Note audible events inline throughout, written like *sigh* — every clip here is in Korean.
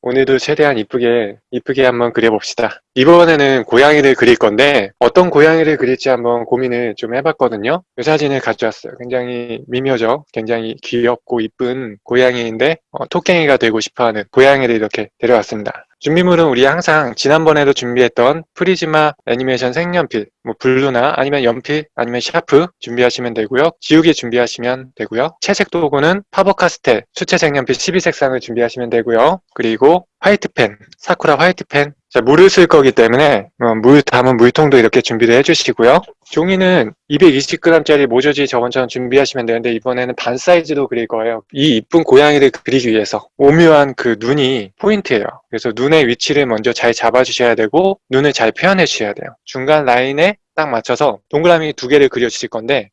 오늘도 최대한 이쁘게 이쁘게 한번 그려봅시다. 이번에는 고양이를 그릴 건데 어떤 고양이를 그릴지 한번 고민을 좀 해봤거든요. 이 사진을 가져왔어요. 굉장히 미묘적, 굉장히 귀엽고 이쁜 고양이인데 어, 토깽이가 되고 싶어하는 고양이를 이렇게 데려왔습니다. 준비물은 우리 항상 지난번에도 준비했던 프리즈마 애니메이션 색연필, 뭐 blue나 아니면 연필 아니면 샤프 준비하시면 되고요. 지우개 준비하시면 되고요. 채색 도구는 파버카스텔 수채 색연필 12색상을 준비하시면 되고요. 그리고 화이트펜, 사쿠라 화이트펜 자, 물을 쓸 거기 때문에 어, 물 담은 물통도 이렇게 준비를 해주시고요. 종이는 220g짜리 모조지 저번처럼 준비하시면 되는데 이번에는 반 사이즈로 그릴 거예요. 이 이쁜 고양이를 그리기 위해서 오묘한 그 눈이 포인트예요. 그래서 눈의 위치를 먼저 잘 잡아주셔야 되고 눈을 잘 표현해 주셔야 돼요. 중간 라인에 딱 맞춰서 동그라미 두 개를 그려주실 건데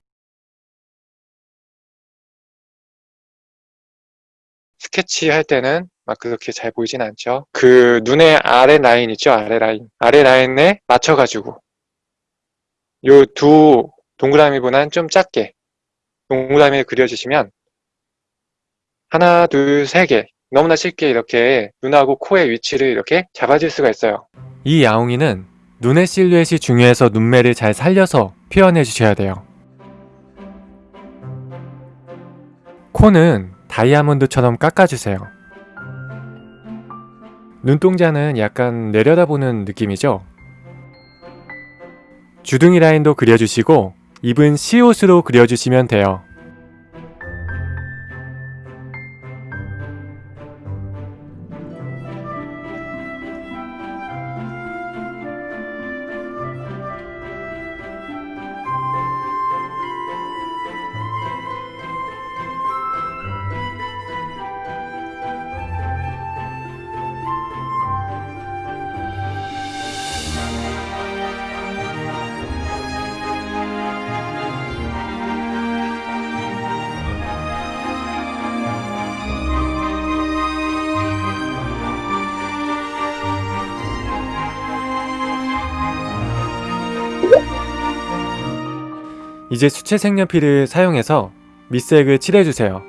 스케치 할 때는 막 그렇게 잘 보이진 않죠. 그 눈의 아래 라인 있죠? 아래 라인. 아래 라인에 맞춰가지고 요 두 동그라미보다는 좀 작게 동그라미를 그려주시면 하나, 둘, 세 개 너무나 쉽게 이렇게 눈하고 코의 위치를 이렇게 잡아줄 수가 있어요. 이 야옹이는 눈의 실루엣이 중요해서 눈매를 잘 살려서 표현해 주셔야 돼요. 코는 다이아몬드처럼 깎아주세요. 눈동자는 약간 내려다보는 느낌이죠? 주둥이 라인도 그려주시고 입은 시옷으로 그려주시면 돼요. 이제 수채 색연필을 사용해서 밑색을 칠해주세요.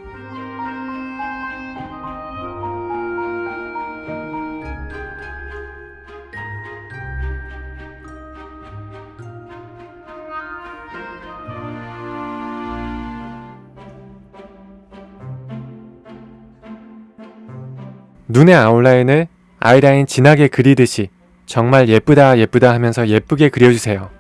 눈의 아웃라인을 아이라인 진하게 그리듯이 정말 예쁘다 예쁘다 하면서 예쁘게 그려주세요.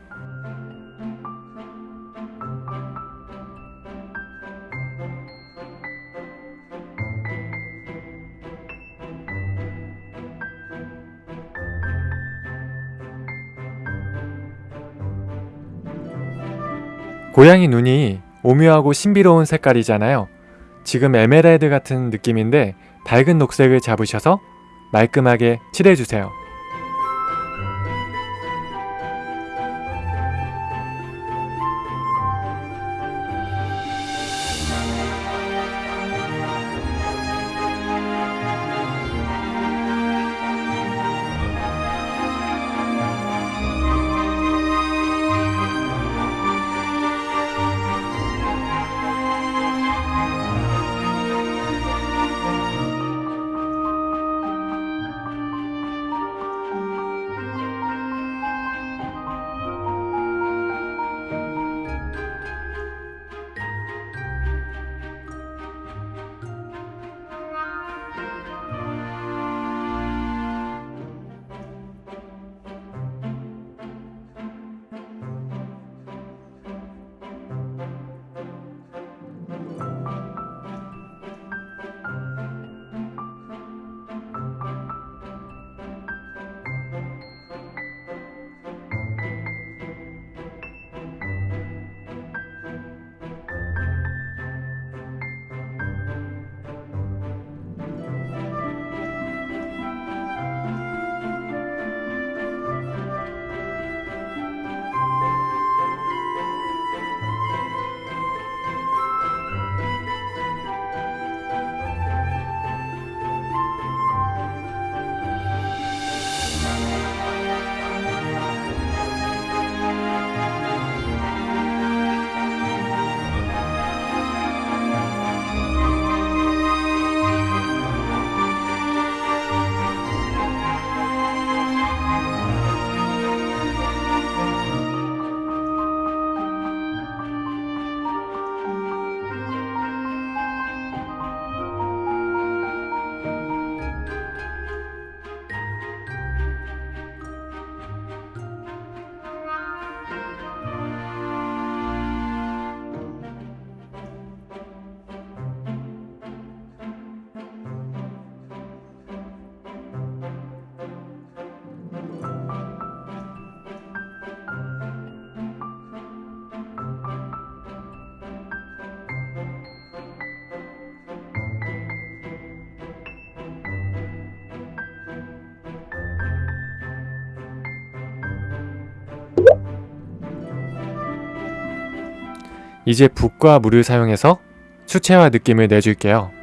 고양이 눈이 오묘하고 신비로운 색깔이잖아요. 지금 에메랄드 같은 느낌인데 밝은 녹색을 잡으셔서 말끔하게 칠해주세요. 이제 붓과 물을 사용해서 수채화 느낌을 내줄게요.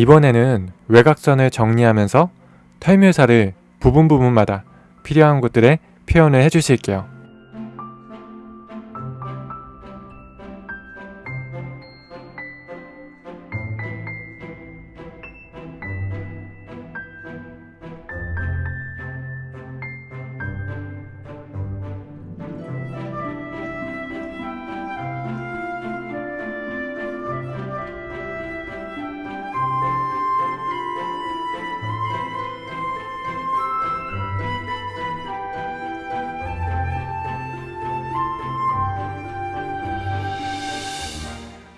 이번에는 외곽선을 정리하면서 털묘사를 부분 부분마다 필요한 곳들에 표현을 해주실게요.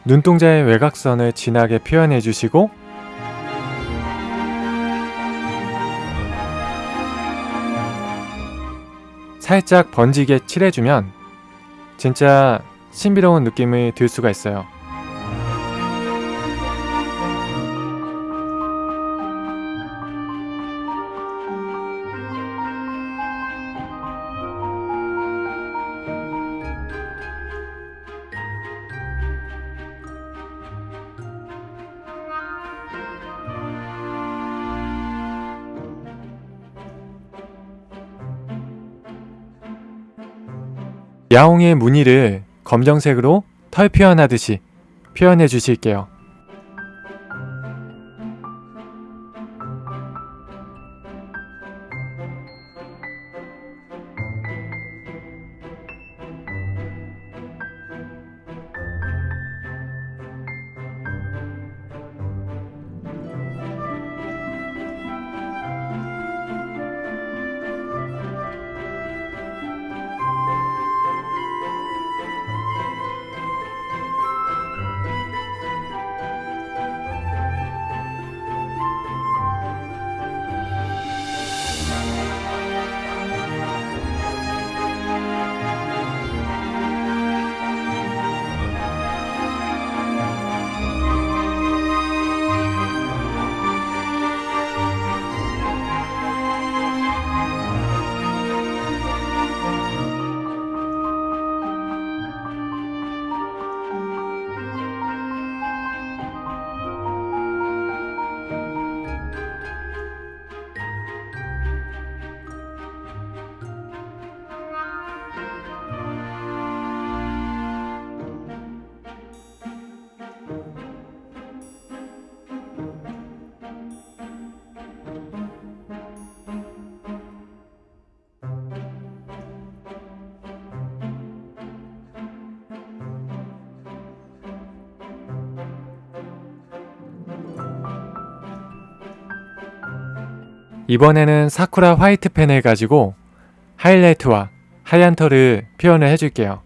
눈동자의 외곽선을 진하게 표현해 주시고 살짝 번지게 칠해주면 진짜 신비로운 느낌이 들 수가 있어요. 야옹의 무늬를 검정색으로 털 표현하듯이 표현해 주실게요. 이번에는 사쿠라 화이트 펜을 가지고 하이라이트와 하얀 털을 표현을 해줄게요.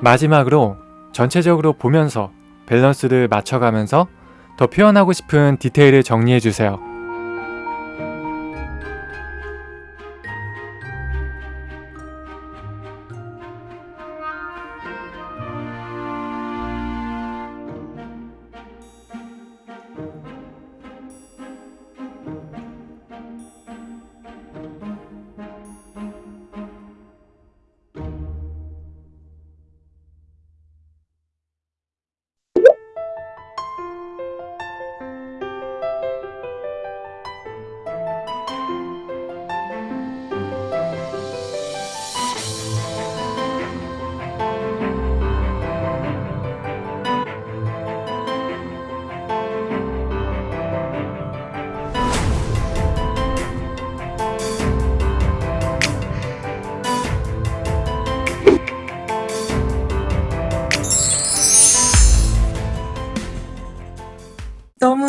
마지막으로 전체적으로 보면서 밸런스를 맞춰가면서 더 표현하고 싶은 디테일을 정리해주세요.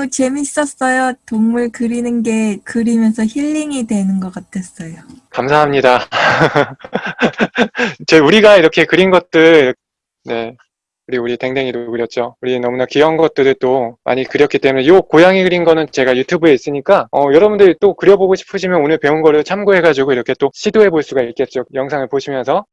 재밌었어요. 동물 그리는 게 그리면서 힐링이 되는 것 같았어요. 감사합니다. *laughs* 제 우리가 이렇게 그린 것들, 네. 우리 우리 댕댕이도 그렸죠. 우리 너무나 귀여운 것들을 또 많이 그렸기 때문에 요 고양이 그린 거는 제가 유튜브에 있으니까 어, 여러분들이 또 그려보고 싶으시면 오늘 배운 거를 참고해가지고 이렇게 또 시도해 볼 수가 있겠죠. 영상을 보시면서